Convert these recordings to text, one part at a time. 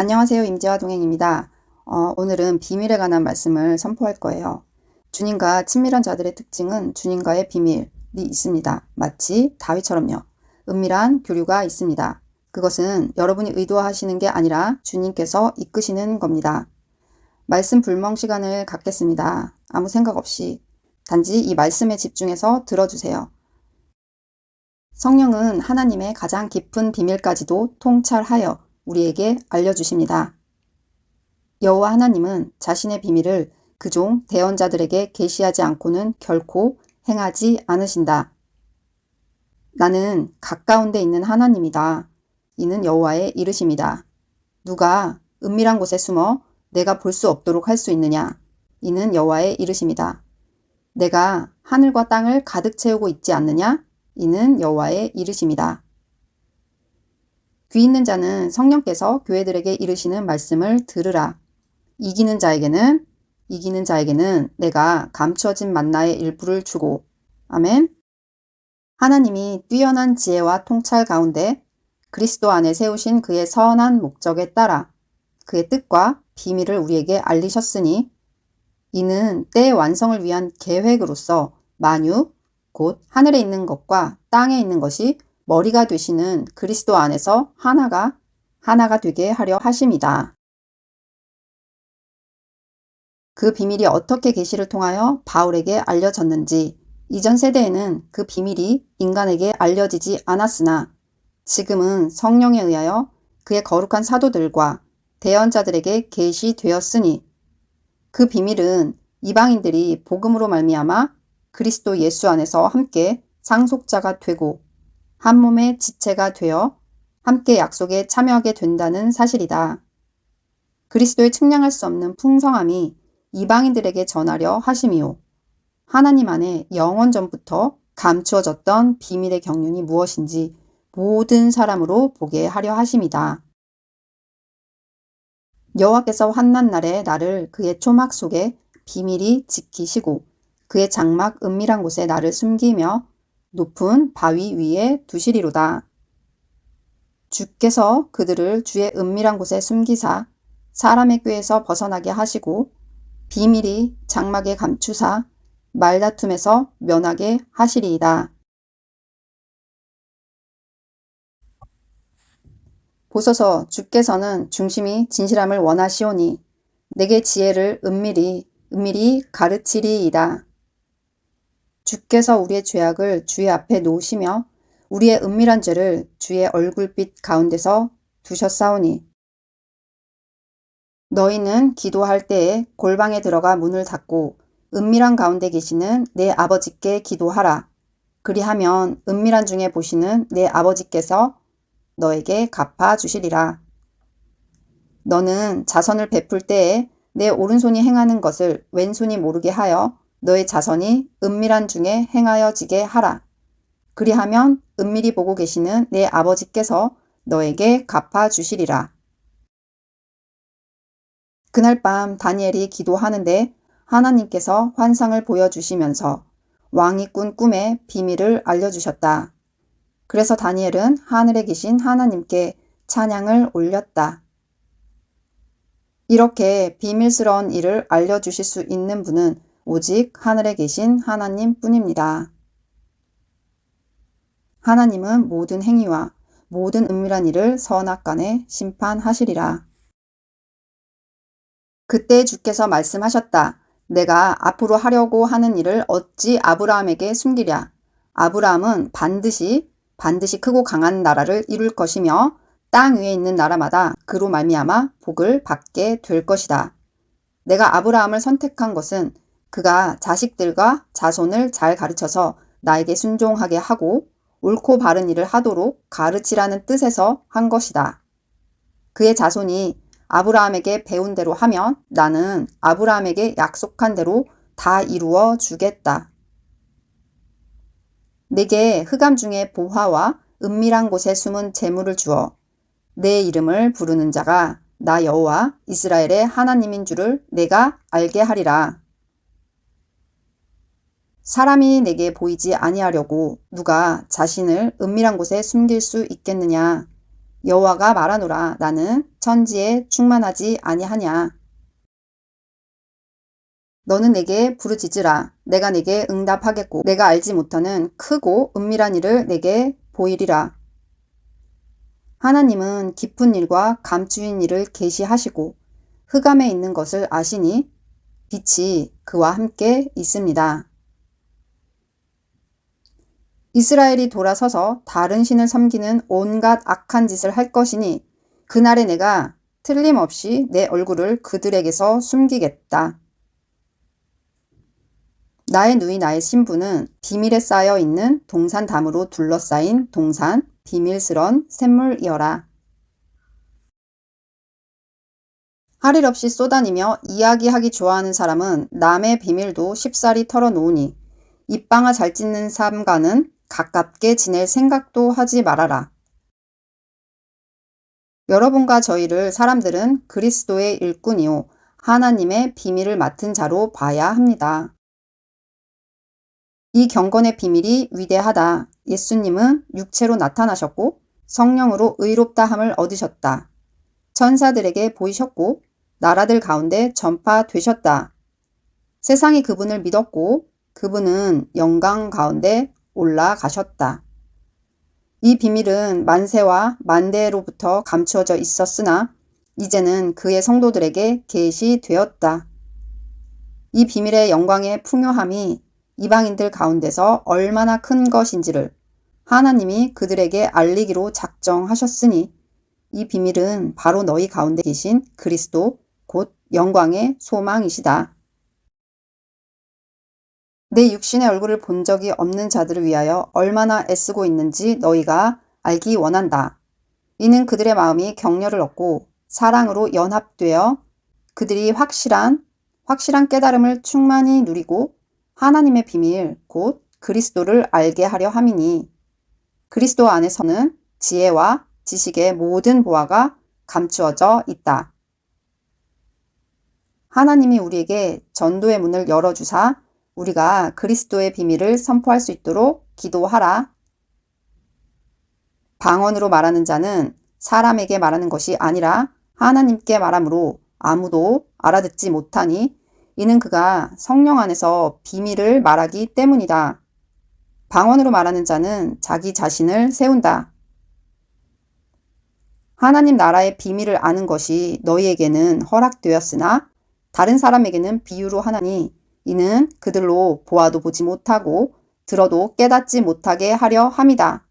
안녕하세요. 임재화 동행입니다. 어, 오늘은 비밀에 관한 말씀을 선포할 거예요. 주님과 친밀한 자들의 특징은 주님과의 비밀이 있습니다. 마치 다윗처럼요. 은밀한 교류가 있습니다. 그것은 여러분이 의도하시는 게 아니라 주님께서 이끄시는 겁니다. 말씀 불멍 시간을 갖겠습니다. 아무 생각 없이 단지 이 말씀에 집중해서 들어주세요. 성령은 하나님의 가장 깊은 비밀까지도 통찰하여 우리에게 알려주십니다. 여호와 하나님은 자신의 비밀을 그 종 대언자들에게 계시하지 않고는 결코 행하지 않으신다. 나는 가까운 데 있는 하나님이다. 이는 여호와의 이르심이다. 누가 은밀한 곳에 숨어 내가 볼 수 없도록 할 수 있느냐? 이는 여호와의 이르심이다. 내가 하늘과 땅을 가득 채우고 있지 않느냐? 이는 여호와의 이르심이다. 귀 있는 자는 성령께서 교회들에게 이르시는 말씀을 들으라. 이기는 자에게는 이기는 자에게는 내가 감추어진 만나의 일부를 주고 아멘. 하나님이 뛰어난 지혜와 통찰 가운데 그리스도 안에 세우신 그의 선한 목적에 따라 그의 뜻과 비밀을 우리에게 알리셨으니 이는 때의 완성을 위한 계획으로서 만유, 곧 하늘에 있는 것과 땅에 있는 것이 머리가 되시는 그리스도 안에서 하나가 하나가 되게 하려 하심이다. 그 비밀이 어떻게 계시를 통하여 바울에게 알려졌는지 이전 세대에는 그 비밀이 인간에게 알려지지 않았으나 지금은 성령에 의하여 그의 거룩한 사도들과 대언자들에게 계시되었으니 그 비밀은 이방인들이 복음으로 말미암아 그리스도 예수 안에서 함께 상속자가 되고 한 몸의 지체가 되어 함께 약속에 참여하게 된다는 사실이다. 그리스도의 측량할 수 없는 풍성함이 이방인들에게 전하려 하심이요. 하나님 안에 영원 전부터 감추어졌던 비밀의 경륜이 무엇인지 모든 사람으로 보게 하려 하심이다. 여호와께서 환난 날에 나를 그의 초막 속에 비밀이 지키시고 그의 장막 은밀한 곳에 나를 숨기며 높은 바위 위에 두시리로다. 주께서 그들을 주의 은밀한 곳에 숨기사 사람의 꾀에서 벗어나게 하시고 비밀이 장막에 감추사 말다툼에서 면하게 하시리이다. 보소서 주께서는 중심이 진실함을 원하시오니 내게 지혜를 은밀히 은밀히 가르치리이다. 주께서 우리의 죄악을 주의 앞에 놓으시며 우리의 은밀한 죄를 주의 얼굴빛 가운데서 두셨사오니 너희는 기도할 때에 골방에 들어가 문을 닫고 은밀한 가운데 계시는 내 아버지께 기도하라. 그리하면 은밀한 중에 보시는 내 아버지께서 너에게 갚아 주시리라. 너는 자선을 베풀 때에 내 오른손이 행하는 것을 왼손이 모르게 하여 너의 자선이 은밀한 중에 행하여지게 하라. 그리하면 은밀히 보고 계시는 내 아버지께서 너에게 갚아 주시리라. 그날 밤 다니엘이 기도하는데 하나님께서 환상을 보여주시면서 왕이 꾼 꿈의 비밀을 알려주셨다. 그래서 다니엘은 하늘에 계신 하나님께 찬양을 올렸다. 이렇게 비밀스러운 일을 알려주실 수 있는 분은 오직 하늘에 계신 하나님 뿐입니다. 하나님은 모든 행위와 모든 은밀한 일을 선악 간에 심판하시리라. 그때 주께서 말씀하셨다. 내가 앞으로 하려고 하는 일을 어찌 아브라함에게 숨기랴. 아브라함은 반드시 반드시 크고 강한 나라를 이룰 것이며 땅 위에 있는 나라마다 그로 말미암아 복을 받게 될 것이다. 내가 아브라함을 선택한 것은 그가 자식들과 자손을 잘 가르쳐서 나에게 순종하게 하고 옳고 바른 일을 하도록 가르치라는 뜻에서 한 것이다. 그의 자손이 아브라함에게 배운 대로 하면 나는 아브라함에게 약속한 대로 다 이루어 주겠다. 내게 흑암 중에 보화와 은밀한 곳에 숨은 재물을 주어 내 이름을 부르는 자가 나 여호와 이스라엘의 하나님인 줄을 내가 알게 하리라. 사람이 내게 보이지 아니하려고 누가 자신을 은밀한 곳에 숨길 수 있겠느냐. 여호와가 말하노라 나는 천지에 충만하지 아니하냐. 너는 내게 부르짖으라. 내가 내게 응답하겠고 내가 알지 못하는 크고 은밀한 일을 내게 보이리라. 하나님은 깊은 일과 감추인 일을 계시하시고 흑암에 있는 것을 아시니 빛이 그와 함께 있습니다. 이스라엘이 돌아서서 다른 신을 섬기는 온갖 악한 짓을 할 것이니 그날에 내가 틀림없이 내 얼굴을 그들에게서 숨기겠다. 나의 누이 나의 신부는 비밀에 쌓여 있는 동산 담으로 둘러싸인 동산 비밀스런 샘물이어라. 할일 없이 쏘다니며 이야기하기 좋아하는 사람은 남의 비밀도 쉽사리 털어놓으니 입방아 잘 찢는 삼가는 가깝게 지낼 생각도 하지 말아라. 여러분과 저희를 사람들은 그리스도의 일꾼이요 하나님의 비밀을 맡은 자로 봐야 합니다. 이 경건의 비밀이 위대하다. 예수님은 육체로 나타나셨고 성령으로 의롭다함을 얻으셨다. 천사들에게 보이셨고 나라들 가운데 전파되셨다. 세상이 그분을 믿었고 그분은 영광 가운데 올라가셨다. 이 비밀은 만세와 만대로부터 감추어져 있었으나 이제는 그의 성도들에게 계시되었다. 이 비밀의 영광의 풍요함이 이방인들 가운데서 얼마나 큰 것인지를 하나님이 그들에게 알리기로 작정하셨으니 이 비밀은 바로 너희 가운데 계신 그리스도 곧 영광의 소망이시다. 내 육신의 얼굴을 본 적이 없는 자들을 위하여 얼마나 애쓰고 있는지 너희가 알기 원한다. 이는 그들의 마음이 격려를 얻고 사랑으로 연합되어 그들이 확실한 확실한 깨달음을 충만히 누리고 하나님의 비밀 곧 그리스도를 알게 하려 함이니 그리스도 안에서는 지혜와 지식의 모든 보화가 감추어져 있다. 하나님이 우리에게 전도의 문을 열어주사 우리가 그리스도의 비밀을 선포할 수 있도록 기도하라. 방언으로 말하는 자는 사람에게 말하는 것이 아니라 하나님께 말하므로 아무도 알아듣지 못하니 이는 그가 성령 안에서 비밀을 말하기 때문이다. 방언으로 말하는 자는 자기 자신을 세운다. 하나님 나라의 비밀을 아는 것이 너희에게는 허락되었으나 다른 사람에게는 비유로 하나니 이는 그들로 보아도 보지 못하고 들어도 깨닫지 못하게 하려 함이다.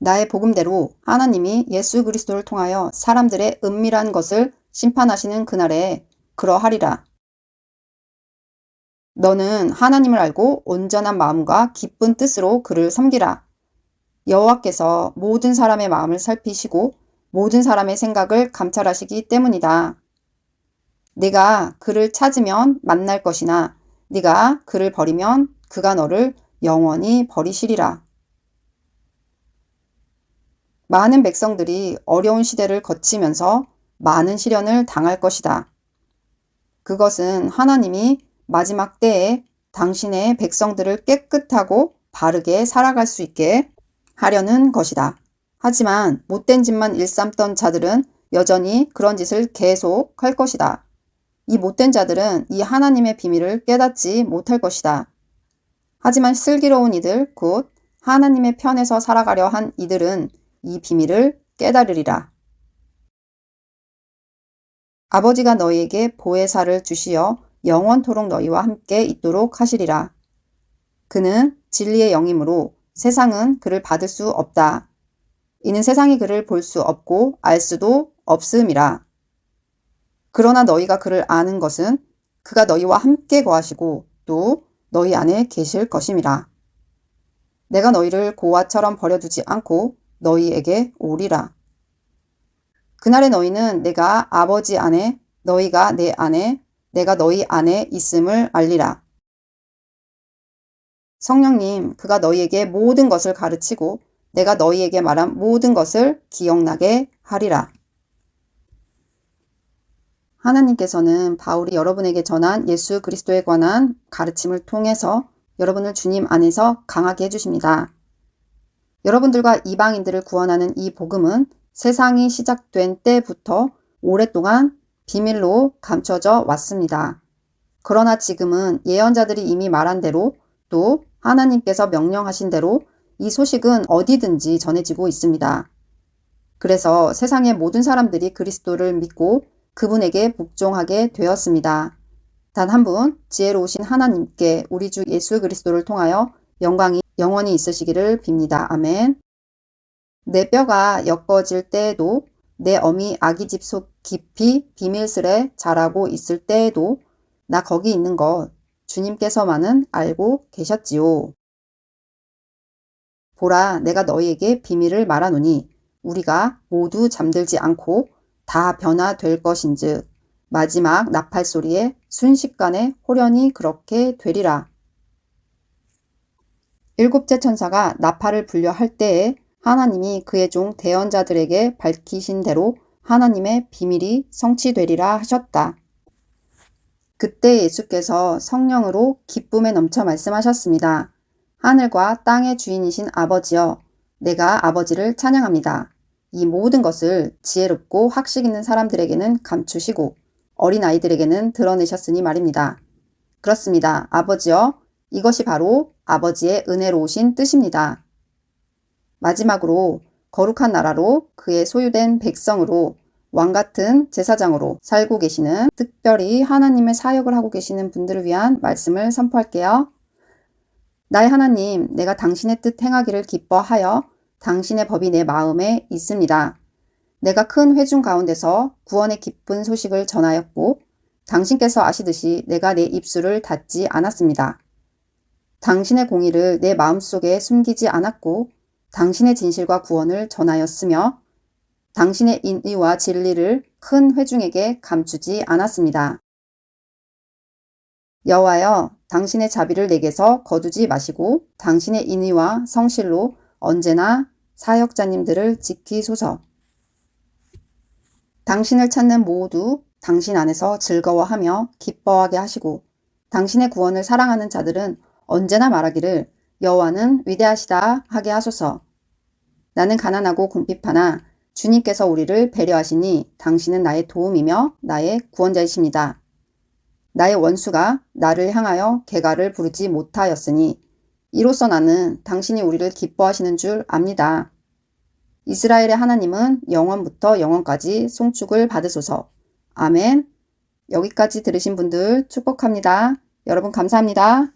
나의 복음대로 하나님이 예수 그리스도를 통하여 사람들의 은밀한 것을 심판하시는 그날에 그러하리라. 너는 하나님을 알고 온전한 마음과 기쁜 뜻으로 그를 섬기라. 여호와께서 모든 사람의 마음을 살피시고 모든 사람의 생각을 감찰하시기 때문이다. 네가 그를 찾으면 만날 것이나 네가 그를 버리면 그가 너를 영원히 버리시리라. 많은 백성들이 어려운 시대를 거치면서 많은 시련을 당할 것이다. 그것은 하나님이 마지막 때에 당신의 백성들을 깨끗하고 바르게 살아갈 수 있게 하려는 것이다. 하지만 못된 짓만 일삼던 자들은 여전히 그런 짓을 계속 할 것이다. 이 못된 자들은 이 하나님의 비밀을 깨닫지 못할 것이다. 하지만 슬기로운 이들, 곧 하나님의 편에서 살아가려 한 이들은 이 비밀을 깨달으리라. 아버지가 너희에게 보혜사를 주시어 영원토록 너희와 함께 있도록 하시리라. 그는 진리의 영이므로 세상은 그를 받을 수 없다. 이는 세상이 그를 볼 수 없고 알 수도 없음이라. 그러나 너희가 그를 아는 것은 그가 너희와 함께 거하시고 또 너희 안에 계실 것임이라. 내가 너희를 고아처럼 버려두지 않고 너희에게 오리라. 그날에 너희는 내가 아버지 안에 너희가 내 안에 내가 너희 안에 있음을 알리라. 성령님 그가 너희에게 모든 것을 가르치고 내가 너희에게 말한 모든 것을 기억나게 하리라. 하나님께서는 바울이 여러분에게 전한 예수 그리스도에 관한 가르침을 통해서 여러분을 주님 안에서 강하게 해주십니다. 여러분들과 이방인들을 구원하는 이 복음은 세상이 시작된 때부터 오랫동안 비밀로 감춰져 왔습니다. 그러나 지금은 예언자들이 이미 말한 대로 또 하나님께서 명령하신 대로 이 소식은 어디든지 전해지고 있습니다. 그래서 세상의 모든 사람들이 그리스도를 믿고 그분에게 복종하게 되었습니다. 단 한 분 지혜로우신 하나님께 우리 주 예수 그리스도를 통하여 영광이 영원히 있으시기를 빕니다. 아멘. 내 뼈가 엮어질 때에도 내 어미 아기 집 속 깊이 비밀스레 자라고 있을 때에도 나 거기 있는 것 주님께서만은 알고 계셨지요. 보라 내가 너희에게 비밀을 말하노니 우리가 모두 잠들지 않고 다 변화될 것인즉 마지막 나팔 소리에 순식간에 호련히 그렇게 되리라. 일곱째 천사가 나팔을 불려 할 때에 하나님이 그의 종 대언자들에게 밝히신 대로 하나님의 비밀이 성취되리라 하셨다. 그때 예수께서 성령으로 기쁨에 넘쳐 말씀하셨습니다. 하늘과 땅의 주인이신 아버지여, 내가 아버지를 찬양합니다. 이 모든 것을 지혜롭고 학식 있는 사람들에게는 감추시고 어린아이들에게는 드러내셨으니 말입니다. 그렇습니다. 아버지여, 이것이 바로 아버지의 은혜로우신 뜻입니다. 마지막으로 거룩한 나라로 그의 소유된 백성으로 왕 같은 제사장으로 살고 계시는 특별히 하나님의 사역을 하고 계시는 분들을 위한 말씀을 선포할게요. 나의 하나님, 내가 당신의 뜻 행하기를 기뻐하여 당신의 법이 내 마음에 있습니다. 내가 큰 회중 가운데서 구원의 기쁜 소식을 전하였고 당신께서 아시듯이 내가 내 입술을 닫지 않았습니다. 당신의 공의를 내 마음속에 숨기지 않았고 당신의 진실과 구원을 전하였으며 당신의 인의와 진리를 큰 회중에게 감추지 않았습니다. 여호와여 당신의 자비를 내게서 거두지 마시고 당신의 인의와 성실로 언제나 사역자님들을 지키소서. 당신을 찾는 모두 당신 안에서 즐거워하며 기뻐하게 하시고 당신의 구원을 사랑하는 자들은 언제나 말하기를 여호와는 위대하시다 하게 하소서. 나는 가난하고 궁핍하나 주님께서 우리를 배려하시니 당신은 나의 도움이며 나의 구원자이십니다. 나의 원수가 나를 향하여 개가를 부르지 못하였으니 이로써 나는 당신이 우리를 기뻐하시는 줄 압니다. 이스라엘의 하나님은 영원부터 영원까지 송축을 받으소서. 아멘. 여기까지 들으신 분들 축복합니다. 여러분 감사합니다.